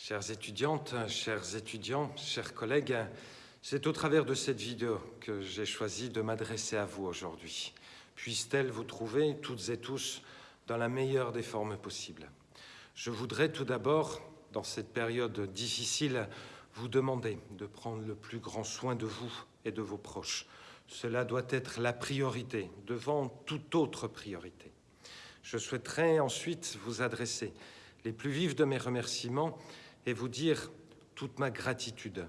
Chères étudiantes, chers étudiants, chers collègues, c'est au travers de cette vidéo que j'ai choisi de m'adresser à vous aujourd'hui. Puisse-t-elle vous trouver, toutes et tous, dans la meilleure des formes possibles? Je voudrais tout d'abord, dans cette période difficile, vous demander de prendre le plus grand soin de vous et de vos proches. Cela doit être la priorité devant toute autre priorité. Je souhaiterais ensuite vous adresser les plus vifs de mes remerciements et vous dire toute ma gratitude.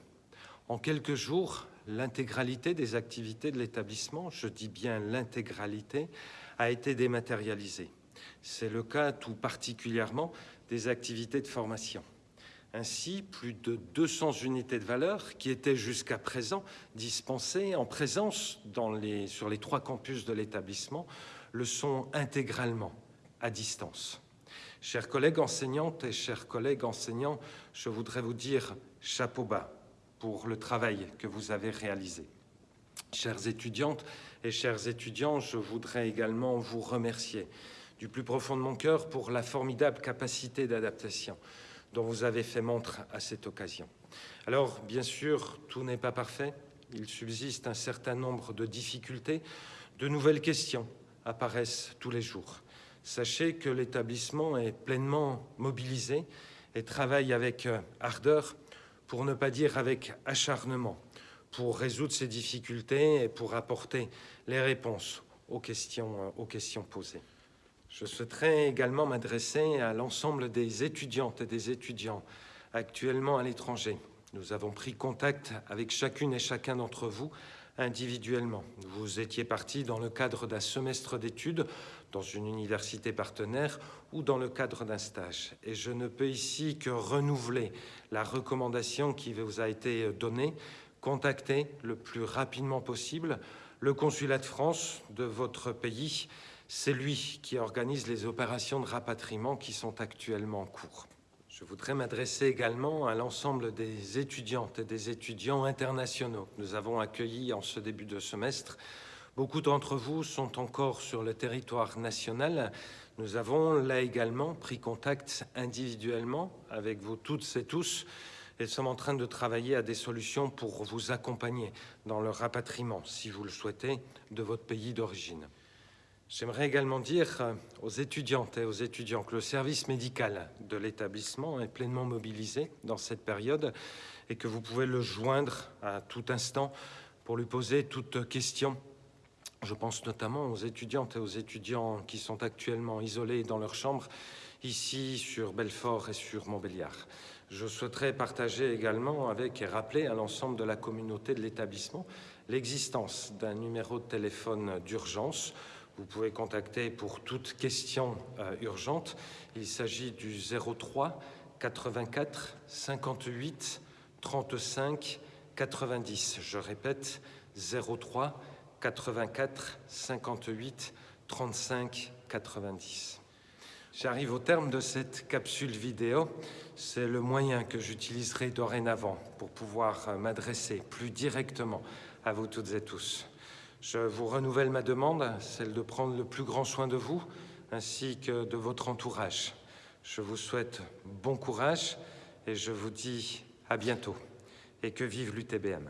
En quelques jours, l'intégralité des activités de l'établissement, je dis bien l'intégralité, a été dématérialisée. C'est le cas tout particulièrement des activités de formation. Ainsi, plus de 200 unités de valeur qui étaient jusqu'à présent dispensées en présence sur les trois campus de l'établissement le sont intégralement à distance. Chers collègues enseignantes et chers collègues enseignants, je voudrais vous dire chapeau bas pour le travail que vous avez réalisé. Chères étudiantes et chers étudiants, je voudrais également vous remercier du plus profond de mon cœur pour la formidable capacité d'adaptation dont vous avez fait montre à cette occasion. Alors, bien sûr, tout n'est pas parfait. Il subsiste un certain nombre de difficultés. De nouvelles questions apparaissent tous les jours. Sachez que l'établissement est pleinement mobilisé et travaille avec euh, ardeur, pour ne pas dire avec acharnement, pour résoudre ces difficultés et pour apporter les réponses aux questions, euh, aux questions posées. Je souhaiterais également m'adresser à l'ensemble des étudiantes et des étudiants actuellement à l'étranger. Nous avons pris contact avec chacune et chacun d'entre vous individuellement. Vous étiez parti dans le cadre d'un semestre d'études dans une université partenaire ou dans le cadre d'un stage. Et je ne peux ici que renouveler la recommandation qui vous a été donnée. Contactez le plus rapidement possible le consulat de France de votre pays. C'est lui qui organise les opérations de rapatriement qui sont actuellement en cours. Je voudrais m'adresser également à l'ensemble des étudiantes et des étudiants internationaux que nous avons accueillis en ce début de semestre. Beaucoup d'entre vous sont encore sur le territoire national. Nous avons là également pris contact individuellement avec vous toutes et tous et sommes en train de travailler à des solutions pour vous accompagner dans le rapatriement, si vous le souhaitez, de votre pays d'origine. J'aimerais également dire euh, aux étudiantes et aux étudiants que le service médical de l'établissement est pleinement mobilisé dans cette période et que vous pouvez le joindre à tout instant pour lui poser toute question. Je pense notamment aux étudiantes et aux étudiants qui sont actuellement isolés dans leur chambre, ici sur Belfort et sur Montbéliard. Je souhaiterais partager également avec et rappeler à l'ensemble de la communauté de l'établissement l'existence d'un numéro de téléphone d'urgence vous pouvez contacter pour toute question euh, urgente. Il s'agit du 03 84 58 35 90. Je répète, 03 84 58 35 90. J'arrive au terme de cette capsule vidéo. C'est le moyen que j'utiliserai dorénavant pour pouvoir euh, m'adresser plus directement à vous toutes et tous. Je vous renouvelle ma demande, celle de prendre le plus grand soin de vous, ainsi que de votre entourage. Je vous souhaite bon courage et je vous dis à bientôt. Et que vive l'UTBM.